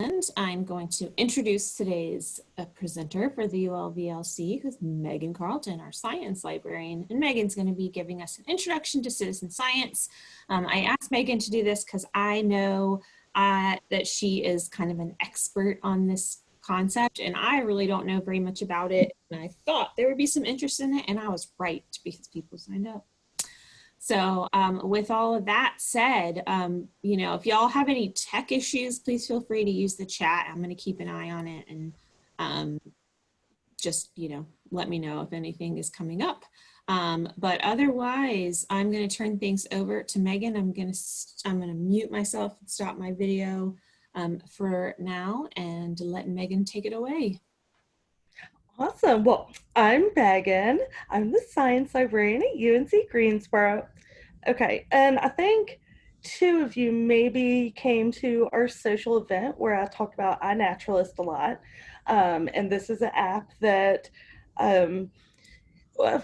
And I'm going to introduce today's uh, presenter for the ULVLC, who's Megan Carlton, our science librarian. And Megan's going to be giving us an introduction to citizen science. Um, I asked Megan to do this because I know uh, that she is kind of an expert on this concept and I really don't know very much about it. And I thought there would be some interest in it and I was right because people signed up. So um, with all of that said, um, you know, if y'all have any tech issues, please feel free to use the chat. I'm going to keep an eye on it and um, just, you know, let me know if anything is coming up. Um, but otherwise, I'm going to turn things over to Megan. I'm going to I'm going to mute myself and stop my video um, for now and let Megan take it away. Awesome. Well, I'm Megan. I'm the science librarian at UNC Greensboro. Okay, and I think two of you maybe came to our social event where I talked about iNaturalist a lot. Um, and this is an app that um,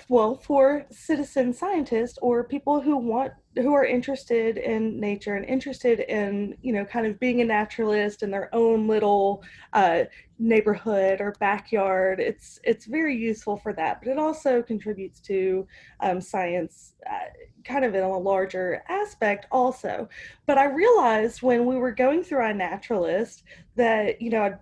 well, for citizen scientists or people who want who are interested in nature and interested in you know kind of being a naturalist in their own little uh, neighborhood or backyard it's it's very useful for that. But it also contributes to um, science uh, kind of in a larger aspect also. But i realized when we were going through iNaturalist that you know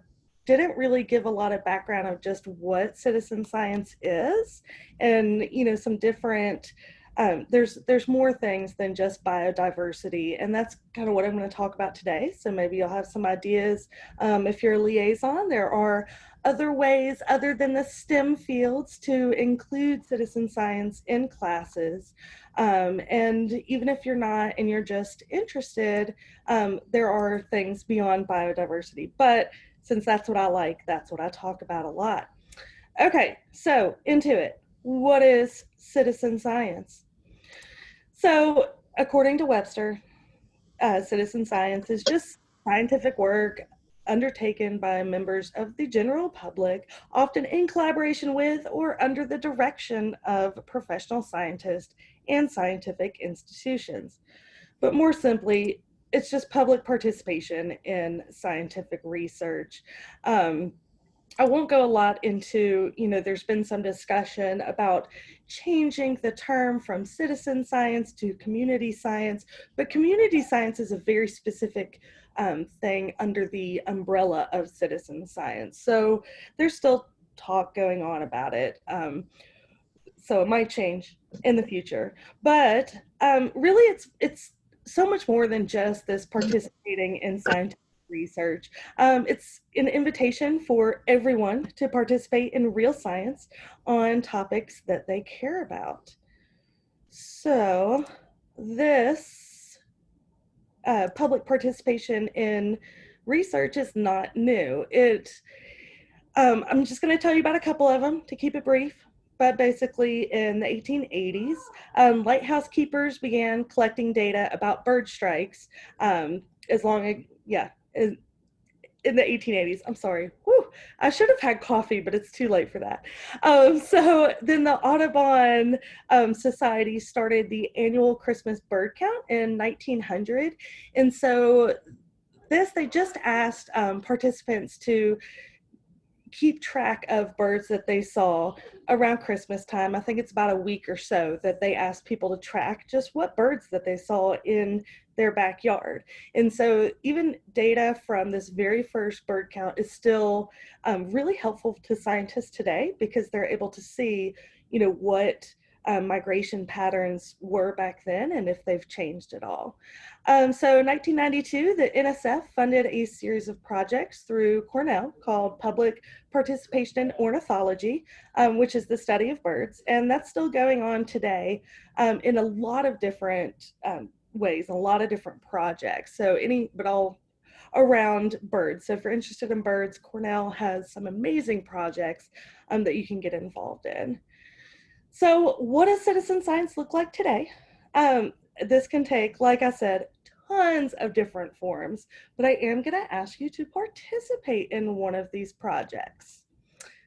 didn't really give a lot of background of just what citizen science is. And you know some different um, there's there's more things than just biodiversity. And that's kind of what i'm going to talk about today. So maybe you'll have some ideas. Um, if you're a liaison there are other ways other than the stem fields to include citizen science in classes um, and even if you're not and you're just interested um, there are things beyond biodiversity but since that's what I like, that's what I talk about a lot. Okay, so into it. What is citizen science? So, according to Webster, uh, citizen science is just scientific work undertaken by members of the general public, often in collaboration with or under the direction of professional scientists and scientific institutions. But more simply, it's just public participation in scientific research. Um, I won't go a lot into, you know, there's been some discussion about changing the term from citizen science to community science, but community science is a very specific um, thing under the umbrella of citizen science. So there's still talk going on about it. Um, so it might change in the future, but um, really it's, it's so much more than just this participating in scientific research. Um, it's an invitation for everyone to participate in real science on topics that they care about. So this uh, public participation in research is not new. It, um, I'm just going to tell you about a couple of them to keep it brief but basically in the 1880s, um, lighthouse keepers began collecting data about bird strikes um, as long as, yeah, in, the 1880s. I'm sorry. Whew, I should have had coffee, but it's too late for that. Um, so then the Audubon um, Society started the annual Christmas bird count in 1900. And so this, they just asked um, participants to keep track of birds that they saw around Christmas time. I think it's about a week or so that they asked people to track just what birds that they saw in their backyard. And so even data from this very first bird count is still um, really helpful to scientists today because they're able to see, you know, what um, migration patterns were back then and if they've changed at all. Um, so in 1992, the NSF funded a series of projects through Cornell called Public Participation in Ornithology, um, which is the study of birds. And that's still going on today um, in a lot of different um, ways, a lot of different projects. So any, but all around birds. So if you're interested in birds, Cornell has some amazing projects um, that you can get involved in. So what does citizen science look like today? Um, this can take, like I said, tons of different forms, but I am gonna ask you to participate in one of these projects.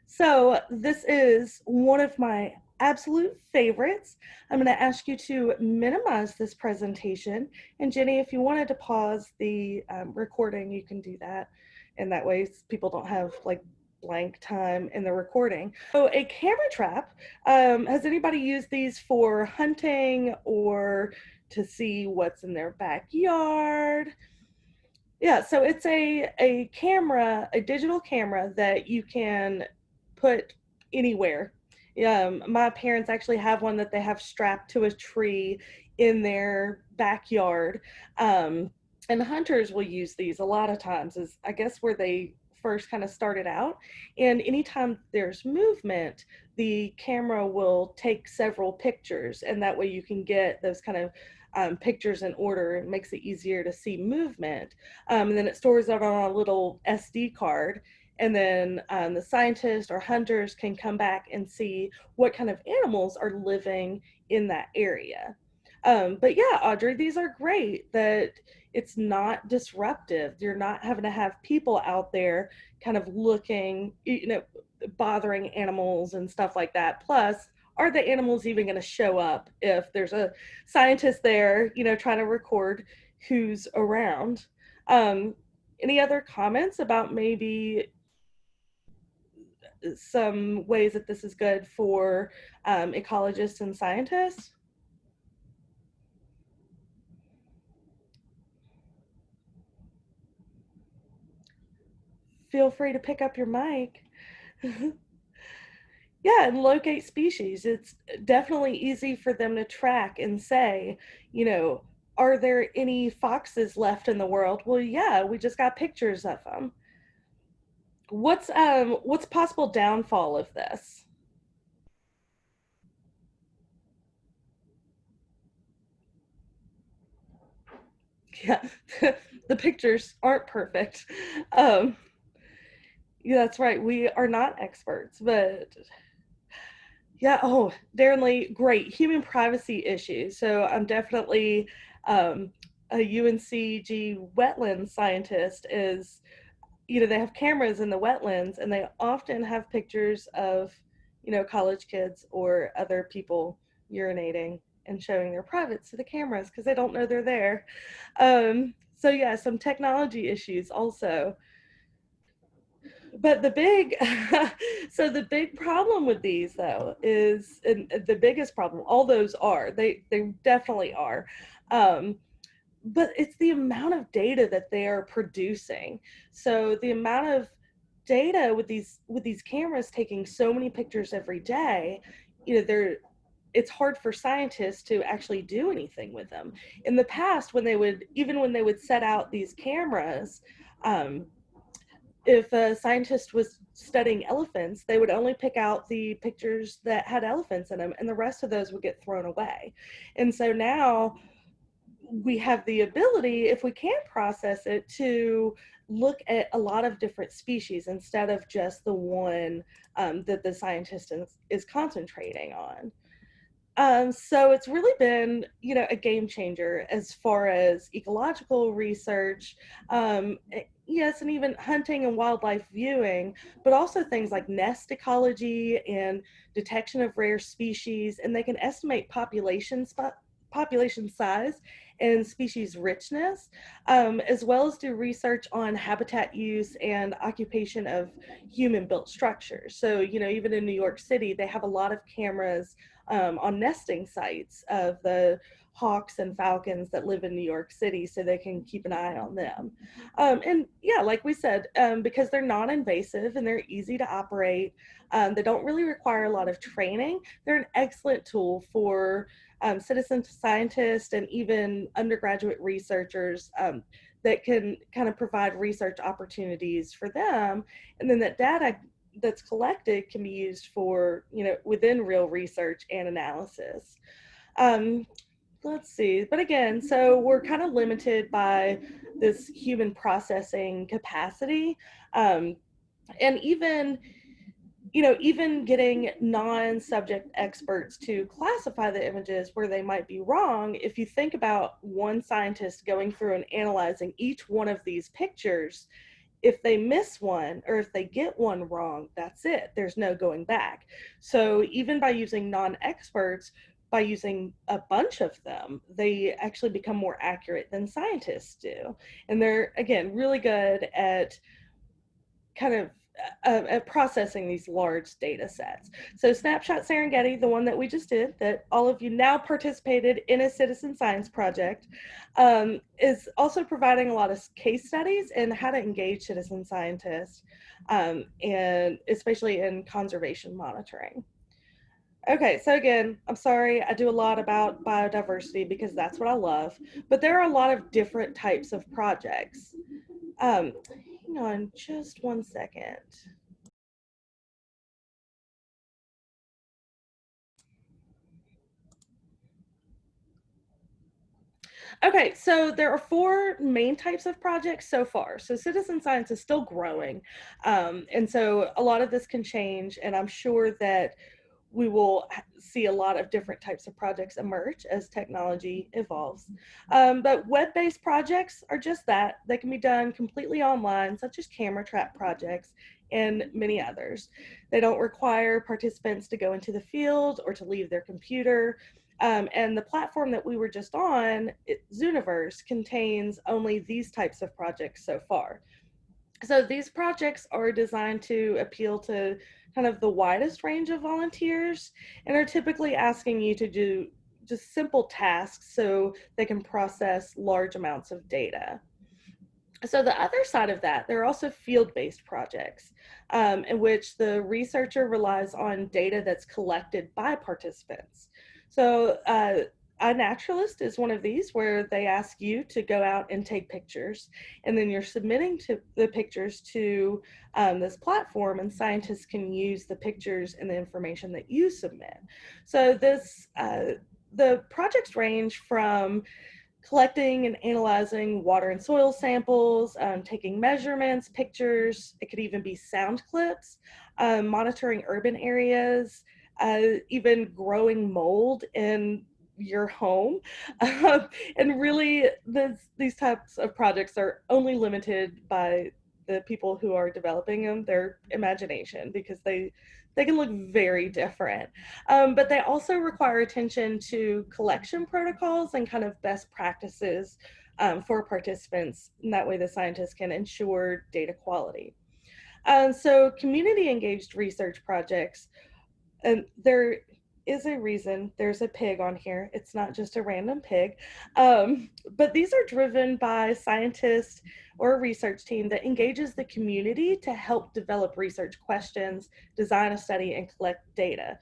So this is one of my absolute favorites. I'm gonna ask you to minimize this presentation. And Jenny, if you wanted to pause the um, recording, you can do that. and that way people don't have like blank time in the recording. So a camera trap, um, has anybody used these for hunting or to see what's in their backyard? Yeah, so it's a, a camera, a digital camera that you can put anywhere. Um, my parents actually have one that they have strapped to a tree in their backyard. Um, and hunters will use these a lot of times is I guess where they first kind of started out. And anytime there's movement, the camera will take several pictures and that way you can get those kind of um, pictures in order. It makes it easier to see movement. Um, and then it stores it on a little SD card. And then um, the scientists or hunters can come back and see what kind of animals are living in that area. Um, but yeah, Audrey, these are great that it's not disruptive. You're not having to have people out there kind of looking, you know, bothering animals and stuff like that. Plus, are the animals even going to show up if there's a scientist there, you know, trying to record who's around? Um, any other comments about maybe some ways that this is good for um, ecologists and scientists? Feel free to pick up your mic. yeah, and locate species. It's definitely easy for them to track and say, you know, are there any foxes left in the world? Well, yeah, we just got pictures of them what's um what's possible downfall of this? Yeah, the pictures aren't perfect. Um, yeah, that's right. We are not experts, but yeah. Oh, Darren Lee, great human privacy issues. So I'm definitely um, a UNCG wetland scientist. Is you know, they have cameras in the wetlands and they often have pictures of, you know, college kids or other people urinating and showing their privates to the cameras because they don't know they're there. Um, so yeah, some technology issues also. But the big, so the big problem with these though is, the biggest problem, all those are, they, they definitely are, um, but it's the amount of data that they are producing. So the amount of data with these with these cameras taking so many pictures every day, you know, they're it's hard for scientists to actually do anything with them. In the past, when they would even when they would set out these cameras, um, if a scientist was studying elephants, they would only pick out the pictures that had elephants in them, and the rest of those would get thrown away. And so now we have the ability, if we can process it, to look at a lot of different species instead of just the one um, that the scientist is, is concentrating on. Um, so it's really been, you know, a game changer as far as ecological research, um, eh, yes, and even hunting and wildlife viewing, but also things like nest ecology and detection of rare species, and they can estimate population population size and species richness, um, as well as do research on habitat use and occupation of human built structures. So, you know, even in New York City, they have a lot of cameras um, on nesting sites of the hawks and falcons that live in New York City so they can keep an eye on them. Um, and yeah, like we said, um, because they're non-invasive and they're easy to operate, um, they don't really require a lot of training, they're an excellent tool for um, citizen scientists and even undergraduate researchers um, that can kind of provide research opportunities for them. And then that data that's collected can be used for, you know, within real research and analysis. Um, let's see, but again, so we're kind of limited by this human processing capacity. Um, and even you know, even getting non-subject experts to classify the images where they might be wrong, if you think about one scientist going through and analyzing each one of these pictures, if they miss one or if they get one wrong, that's it. There's no going back. So even by using non-experts, by using a bunch of them, they actually become more accurate than scientists do. And they're, again, really good at kind of uh, at processing these large data sets. So Snapshot Serengeti, the one that we just did, that all of you now participated in a citizen science project, um, is also providing a lot of case studies in how to engage citizen scientists, um, and especially in conservation monitoring. Okay, so again, I'm sorry, I do a lot about biodiversity because that's what I love, but there are a lot of different types of projects. Um, hang on just one second. Okay, so there are four main types of projects so far. So citizen science is still growing. Um, and so a lot of this can change and I'm sure that we will see a lot of different types of projects emerge as technology evolves. Um, but web-based projects are just that. They can be done completely online, such as camera trap projects and many others. They don't require participants to go into the field or to leave their computer. Um, and the platform that we were just on, it, Zooniverse, contains only these types of projects so far. So these projects are designed to appeal to kind of the widest range of volunteers and are typically asking you to do just simple tasks so they can process large amounts of data. So the other side of that, there are also field-based projects um, in which the researcher relies on data that's collected by participants. So uh, iNaturalist is one of these where they ask you to go out and take pictures and then you're submitting to the pictures to um, this platform and scientists can use the pictures and the information that you submit. So this, uh, the projects range from collecting and analyzing water and soil samples, um, taking measurements, pictures, it could even be sound clips, um, monitoring urban areas, uh, even growing mold in your home. Um, and really, this, these types of projects are only limited by the people who are developing them, their imagination, because they they can look very different. Um, but they also require attention to collection protocols and kind of best practices um, for participants. And that way the scientists can ensure data quality. Um, so community engaged research projects, and they're is a reason there's a pig on here. It's not just a random pig. Um, but these are driven by scientists or a research team that engages the community to help develop research questions, design a study, and collect data.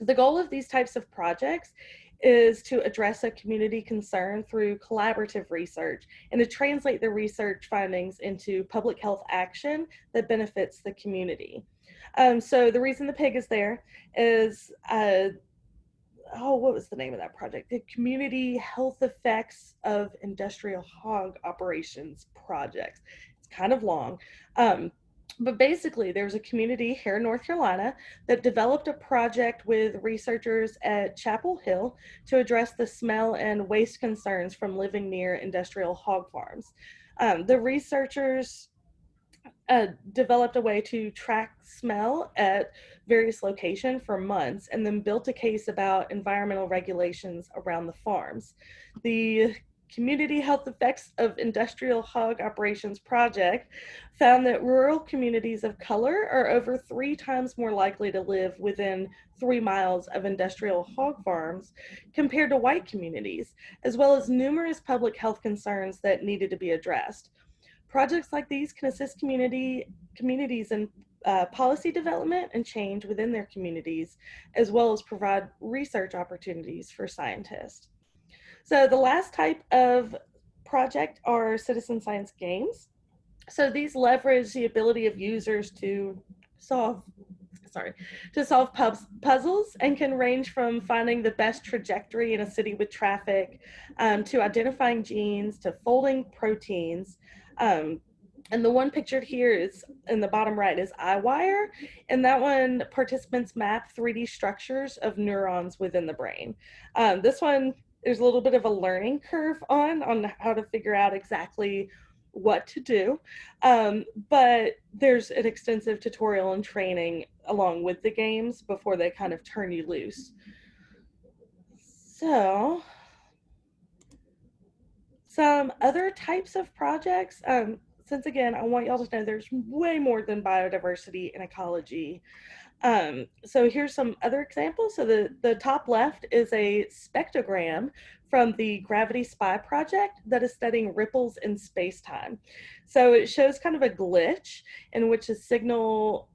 The goal of these types of projects is to address a community concern through collaborative research and to translate the research findings into public health action that benefits the community. Um, so the reason the pig is there is, uh, oh, what was the name of that project? The Community Health Effects of Industrial Hog Operations Projects. It's kind of long. Um, but basically, there's a community here in North Carolina that developed a project with researchers at Chapel Hill to address the smell and waste concerns from living near industrial hog farms. Um, the researchers uh, developed a way to track smell at various locations for months and then built a case about environmental regulations around the farms. The Community Health Effects of Industrial Hog Operations Project found that rural communities of color are over three times more likely to live within three miles of industrial hog farms compared to white communities, as well as numerous public health concerns that needed to be addressed. Projects like these can assist community communities in uh, policy development and change within their communities, as well as provide research opportunities for scientists. So the last type of project are citizen science games. So these leverage the ability of users to solve sorry, to solve puzzles and can range from finding the best trajectory in a city with traffic um, to identifying genes to folding proteins um, and the one pictured here is in the bottom right is EyeWire. And that one, participants map 3D structures of neurons within the brain. Um, this one, there's a little bit of a learning curve on, on how to figure out exactly what to do. Um, but there's an extensive tutorial and training along with the games before they kind of turn you loose. So some other types of projects, um, since again, I want y'all to know there's way more than biodiversity and ecology. Um, so here's some other examples. So the, the top left is a spectrogram from the Gravity Spy project that is studying ripples in space-time. So it shows kind of a glitch in which a signal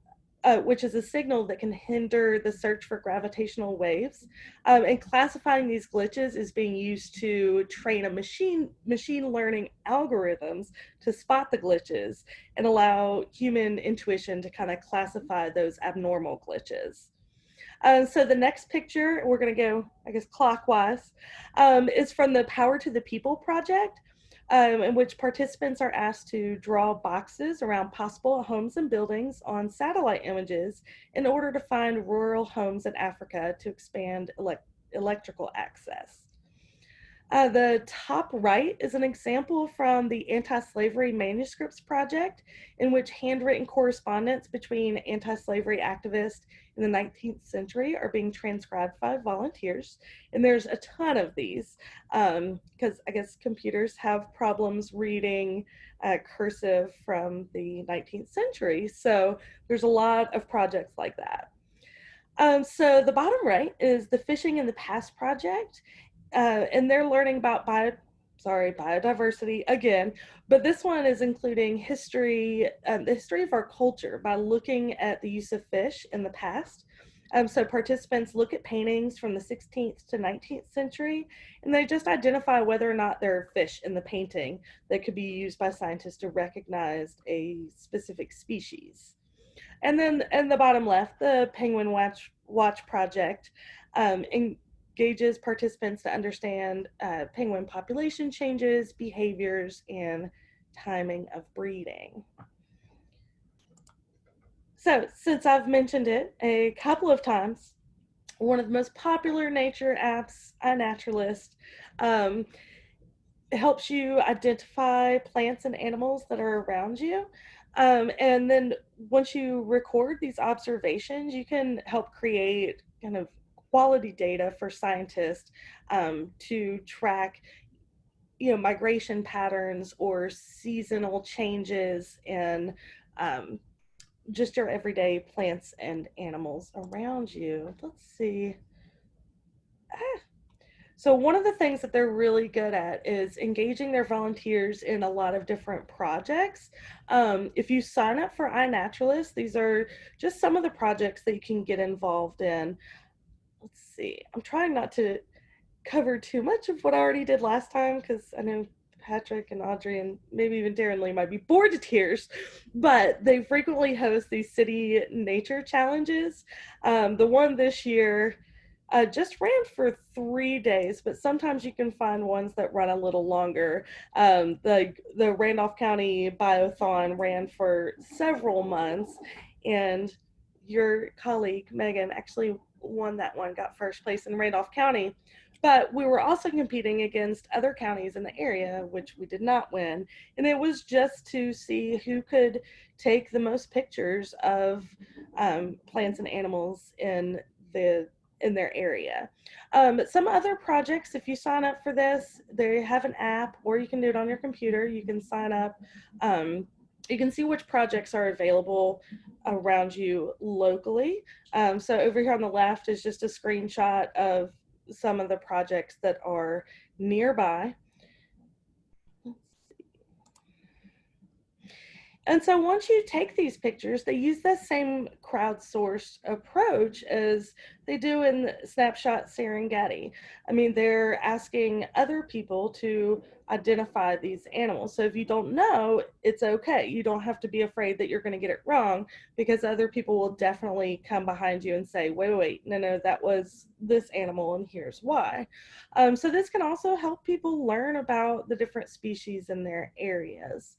uh, which is a signal that can hinder the search for gravitational waves. Um, and classifying these glitches is being used to train a machine, machine learning algorithms to spot the glitches and allow human intuition to kind of classify those abnormal glitches. Uh, so the next picture, we're gonna go, I guess, clockwise, um, is from the Power to the People project um, in which participants are asked to draw boxes around possible homes and buildings on satellite images in order to find rural homes in Africa to expand elect electrical access. Uh, the top right is an example from the Anti-Slavery Manuscripts Project, in which handwritten correspondence between anti-slavery activists in the 19th century are being transcribed by volunteers. And there's a ton of these because um, I guess computers have problems reading uh, cursive from the 19th century. So there's a lot of projects like that. Um, so the bottom right is the Fishing in the Past project. Uh, and they're learning about bio, sorry, biodiversity again, but this one is including history, um, the history of our culture by looking at the use of fish in the past. Um, so participants look at paintings from the 16th to 19th century, and they just identify whether or not there are fish in the painting that could be used by scientists to recognize a specific species. And then in the bottom left, the Penguin Watch, Watch Project um, in, engages participants to understand uh, penguin population changes, behaviors, and timing of breeding. So since I've mentioned it a couple of times, one of the most popular nature apps, iNaturalist, um, helps you identify plants and animals that are around you. Um, and then once you record these observations, you can help create kind of quality data for scientists um, to track you know migration patterns or seasonal changes in um, just your everyday plants and animals around you. Let's see. Ah. So one of the things that they're really good at is engaging their volunteers in a lot of different projects. Um, if you sign up for iNaturalist, these are just some of the projects that you can get involved in let's see. I'm trying not to cover too much of what I already did last time because I know Patrick and Audrey and maybe even Darren Lee might be bored to tears, but they frequently host these city nature challenges. Um, the one this year uh, just ran for three days, but sometimes you can find ones that run a little longer. Um, the the Randolph County Biothon ran for several months, and your colleague Megan actually won that one, got first place in Randolph County. But we were also competing against other counties in the area, which we did not win. And it was just to see who could take the most pictures of um, plants and animals in the in their area. Um, some other projects, if you sign up for this, they have an app or you can do it on your computer. You can sign up. Um, you can see which projects are available around you locally. Um, so over here on the left is just a screenshot of some of the projects that are nearby. And so once you take these pictures, they use the same crowdsourced approach as they do in Snapshot Serengeti. I mean, they're asking other people to identify these animals. So if you don't know, it's okay. You don't have to be afraid that you're going to get it wrong because other people will definitely come behind you and say, wait, wait, no, no, that was this animal and here's why. Um, so this can also help people learn about the different species in their areas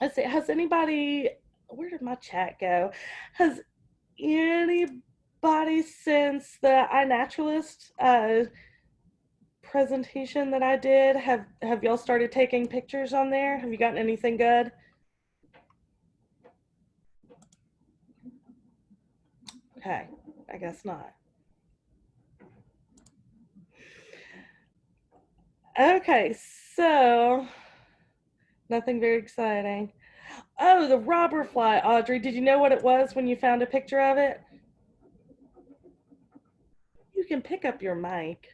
has anybody, where did my chat go? Has anybody since the iNaturalist uh, presentation that I did, have, have y'all started taking pictures on there? Have you gotten anything good? Okay, I guess not. Okay, so Nothing very exciting. Oh, the robber fly, Audrey. Did you know what it was when you found a picture of it? You can pick up your mic.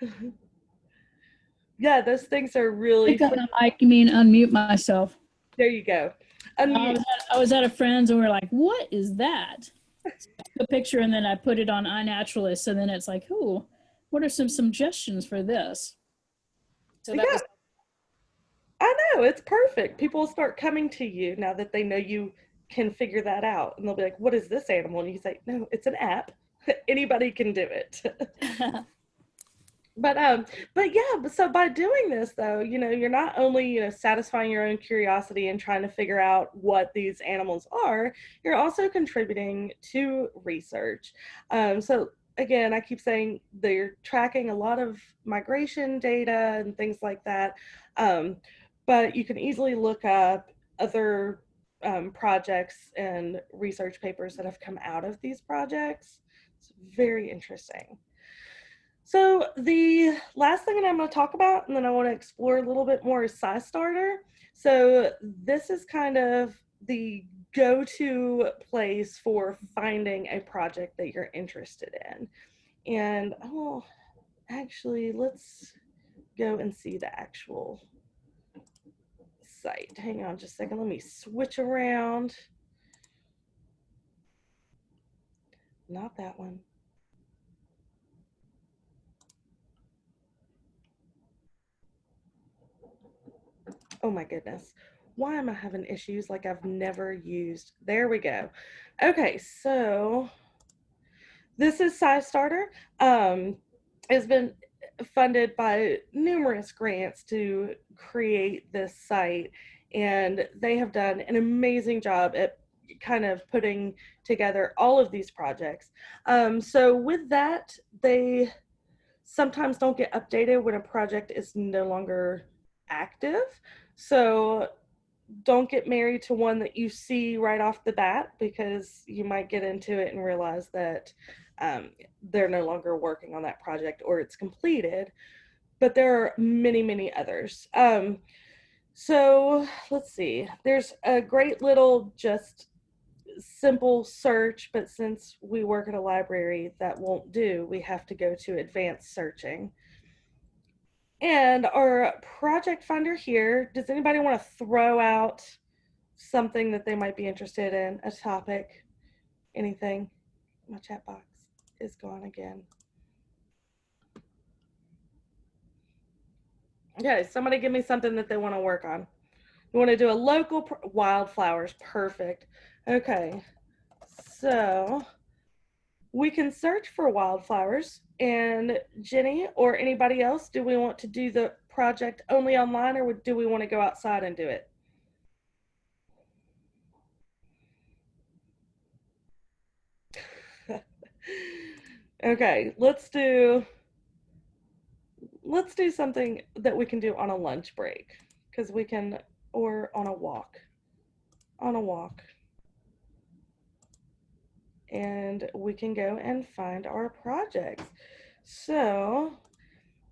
yeah, those things are really. Pick up my mic, you mean unmute myself. There you go. I was, at, I was at a friend's and we are like, what is that? So I took a picture and then I put it on iNaturalist. and then it's like, oh, what are some suggestions for this? So that Yeah. was, It's perfect. People will start coming to you now that they know you can figure that out, and they'll be like, "What is this animal?" And you say, "No, it's an app. Anybody can do it." but um, but yeah. But so by doing this, though, you know, you're not only you know satisfying your own curiosity and trying to figure out what these animals are, you're also contributing to research. Um, so again, I keep saying they're tracking a lot of migration data and things like that. Um, but you can easily look up other um, projects and research papers that have come out of these projects. It's very interesting. So the last thing that I'm going to talk about, and then I want to explore a little bit more, is SciStarter. So this is kind of the go-to place for finding a project that you're interested in. And oh, actually, let's go and see the actual site. Hang on just a second. Let me switch around. Not that one. Oh my goodness. Why am I having issues like I've never used? There we go. Okay, so this is SciStarter. Um, it's been funded by numerous grants to create this site. And they have done an amazing job at kind of putting together all of these projects. Um, so with that they sometimes don't get updated when a project is no longer active. So don't get married to one that you see right off the bat because you might get into it and realize that um, they're no longer working on that project or it's completed. But there are many, many others. Um, so let's see. There's a great little just simple search, but since we work at a library, that won't do. We have to go to advanced searching. And our project finder here, does anybody want to throw out something that they might be interested in, a topic, anything? My chat box is gone again. Okay, somebody give me something that they want to work on. You want to do a local wildflowers, perfect. Okay, so we can search for wildflowers. And Jenny or anybody else, do we want to do the project only online or do we want to go outside and do it? Okay, let's do let's do something that we can do on a lunch break because we can or on a walk. On a walk and we can go and find our projects. So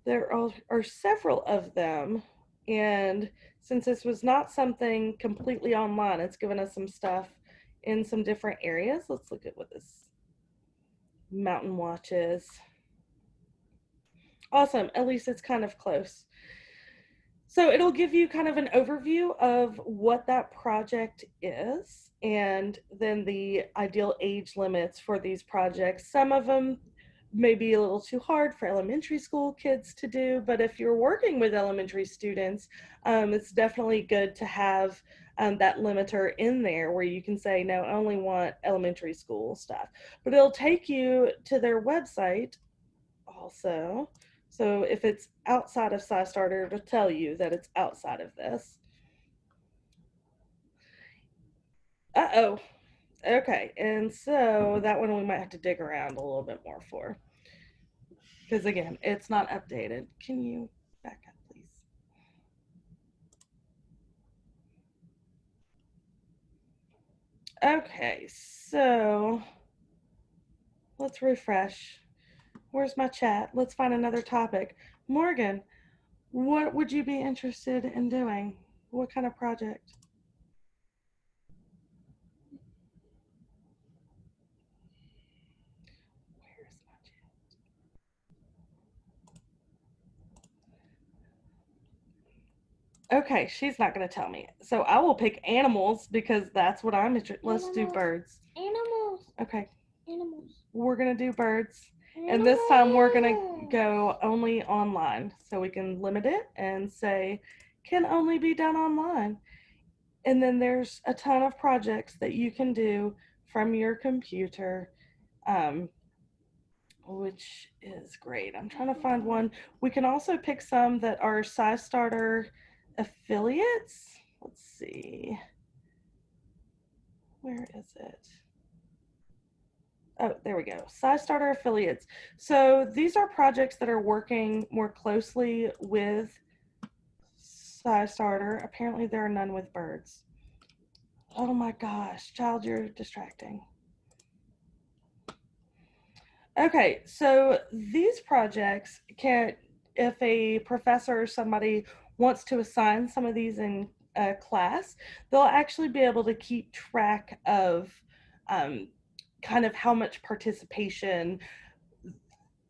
there are, are several of them. And since this was not something completely online, it's given us some stuff in some different areas. Let's look at what this mountain watches. Awesome. At least it's kind of close. So it'll give you kind of an overview of what that project is and then the ideal age limits for these projects. Some of them may be a little too hard for elementary school kids to do, but if you're working with elementary students, um, it's definitely good to have um, that limiter in there where you can say, no, I only want elementary school stuff. But it'll take you to their website also. So if it's outside of SciStarter, it'll tell you that it's outside of this. Uh-oh. Okay, and so that one we might have to dig around a little bit more for. Because again, it's not updated. Can you back up, please? Okay, so let's refresh. Where's my chat? Let's find another topic. Morgan, what would you be interested in doing? What kind of project? Okay, she's not going to tell me. So I will pick animals because that's what I'm interested. Let's do birds. Animals. Okay, Animals. we're going to do birds. And this time we're gonna go only online. So we can limit it and say can only be done online. And then there's a ton of projects that you can do from your computer, um, which is great. I'm trying to find one. We can also pick some that are SciStarter affiliates. Let's see. Where is it? Oh, there we go. SciStarter affiliates. So these are projects that are working more closely with SciStarter. Apparently there are none with birds. Oh my gosh, child, you're distracting. Okay, so these projects can, if a professor or somebody wants to assign some of these in a class, they'll actually be able to keep track of um, kind of how much participation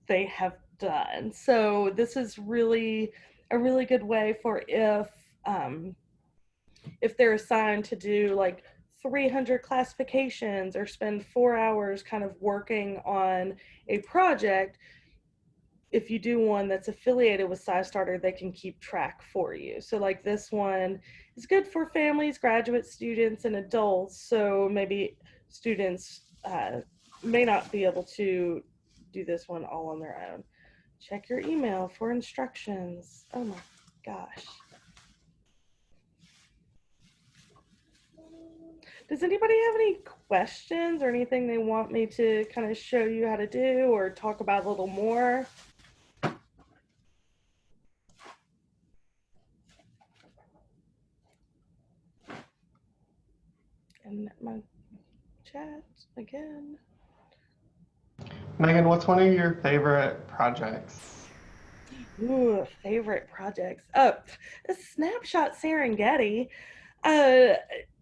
they have done. So this is really a really good way for if um, if they're assigned to do like 300 classifications or spend four hours kind of working on a project. If you do one that's affiliated with SciStarter, they can keep track for you. So like this one is good for families, graduate students, and adults. So maybe students uh, may not be able to do this one all on their own. Check your email for instructions. Oh my gosh. Does anybody have any questions or anything they want me to kind of show you how to do or talk about a little more? And my chat again. Megan, what's one of your favorite projects? Ooh, favorite projects. Oh, a snapshot Serengeti. Uh,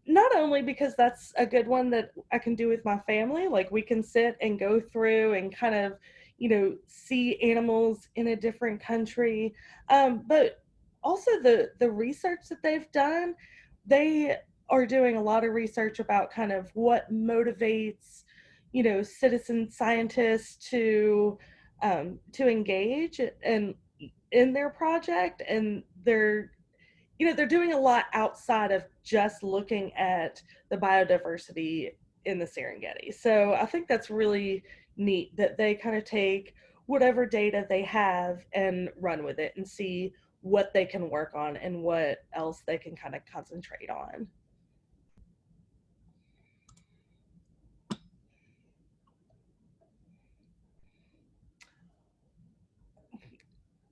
not only because that's a good one that I can do with my family, like we can sit and go through and kind of, you know, see animals in a different country, um, but also the the research that they've done. They are doing a lot of research about kind of what motivates, you know, citizen scientists to um, to engage and in their project and they're you know they're doing a lot outside of just looking at the biodiversity in the Serengeti. So I think that's really neat that they kind of take whatever data they have and run with it and see what they can work on and what else they can kind of concentrate on.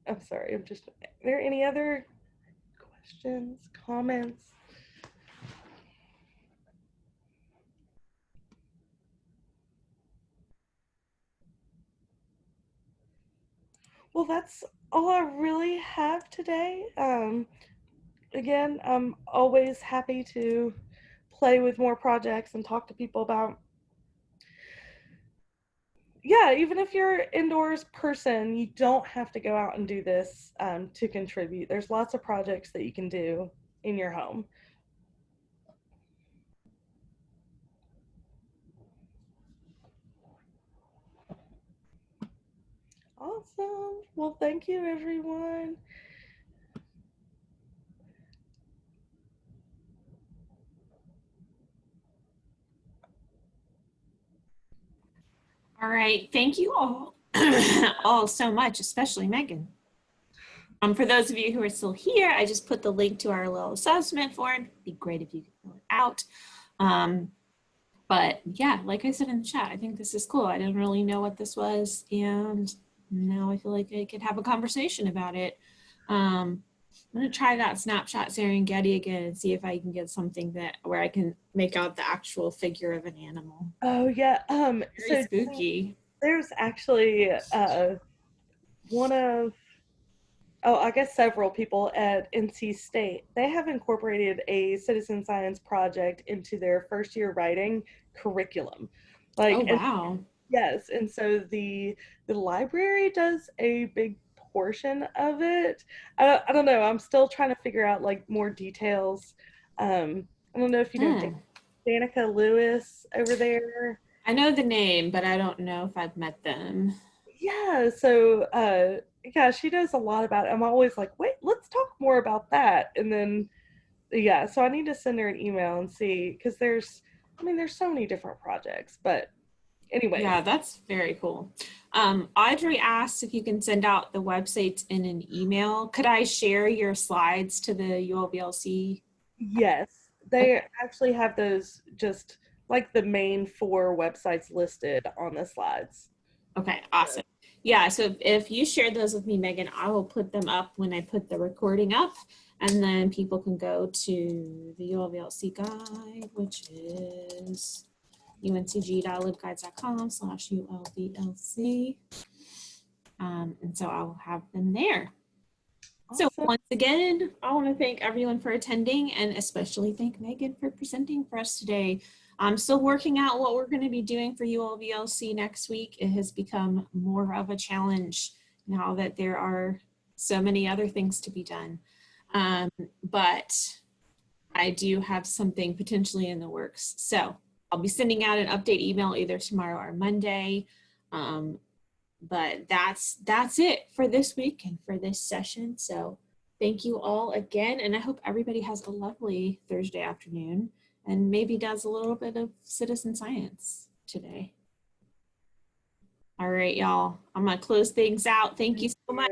I'm sorry, I'm just, are there any other questions, comments? Well, that's all I really have today. Um, again, I'm always happy to play with more projects and talk to people about yeah, even if you're an indoors person, you don't have to go out and do this um, to contribute. There's lots of projects that you can do in your home. Awesome. Well, thank you, everyone. All right, thank you all, all so much, especially Megan. Um, for those of you who are still here, I just put the link to our little assessment form. It'd be great if you could fill it out. Um, but yeah, like I said in the chat, I think this is cool. I didn't really know what this was, and now I feel like I could have a conversation about it. Um, I'm gonna try that snapshot Serengeti again and see if I can get something that where I can make out the actual figure of an animal. Oh yeah. Um. Very so spooky. there's actually uh, one of oh, I guess several people at NC State, they have incorporated a citizen science project into their first year writing curriculum. Like, Oh, and- wow. yes, and so the the library does a big portion of it. I, I don't know. I'm still trying to figure out like more details. Um, I don't know if you know Hmm. Danica Lewis over there. I know the name, but I don't know if I've met them. Yeah, so uh yeah, she does a lot about it. I'm always like, wait, let's talk more about that. And then yeah, so I need to send her an email and see because there's I mean there's so many different projects, but anyway. Yeah, that's very cool. Um, Audrey asked if you can send out the websites in an email. Could I share your slides to the ULVLC? Yes. They actually have those just like the main four websites listed on the slides. Okay, awesome. Yeah, so if, if you share those with me, Megan, I will put them up when I put the recording up, and then people can go to the ULVLC guide, which is uncg.libguides.com slash ULVLC. Um, and so I will have them there. So once again, I want to thank everyone for attending and especially thank Megan for presenting for us today. I'm still working out what we're going to be doing for ULVLC next week. It has become more of a challenge now that there are so many other things to be done. Um, but I do have something potentially in the works. So I'll be sending out an update email either tomorrow or Monday. Um, but that's that's it for this week and for this session. So thank you all again. And I hope everybody has a lovely Thursday afternoon and maybe does a little bit of citizen science today. All right, y'all. I'm gonna close things out. Thank you so much.